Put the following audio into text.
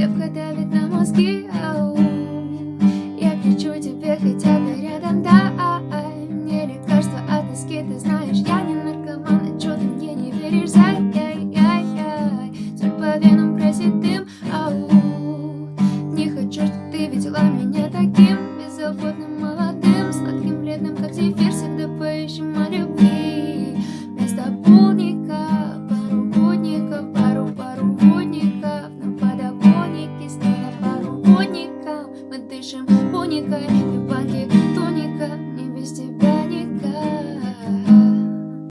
крепко давит на мозги ау. Я кричу тебе, хотя ты рядом, да а, а. Мне лекарство от тоски, ты знаешь, я не наркоман А чё ты мне не веришь, зай, яй, яй, яй Соль по венам красит дым, ау. Не хочу, что ты видела меня таким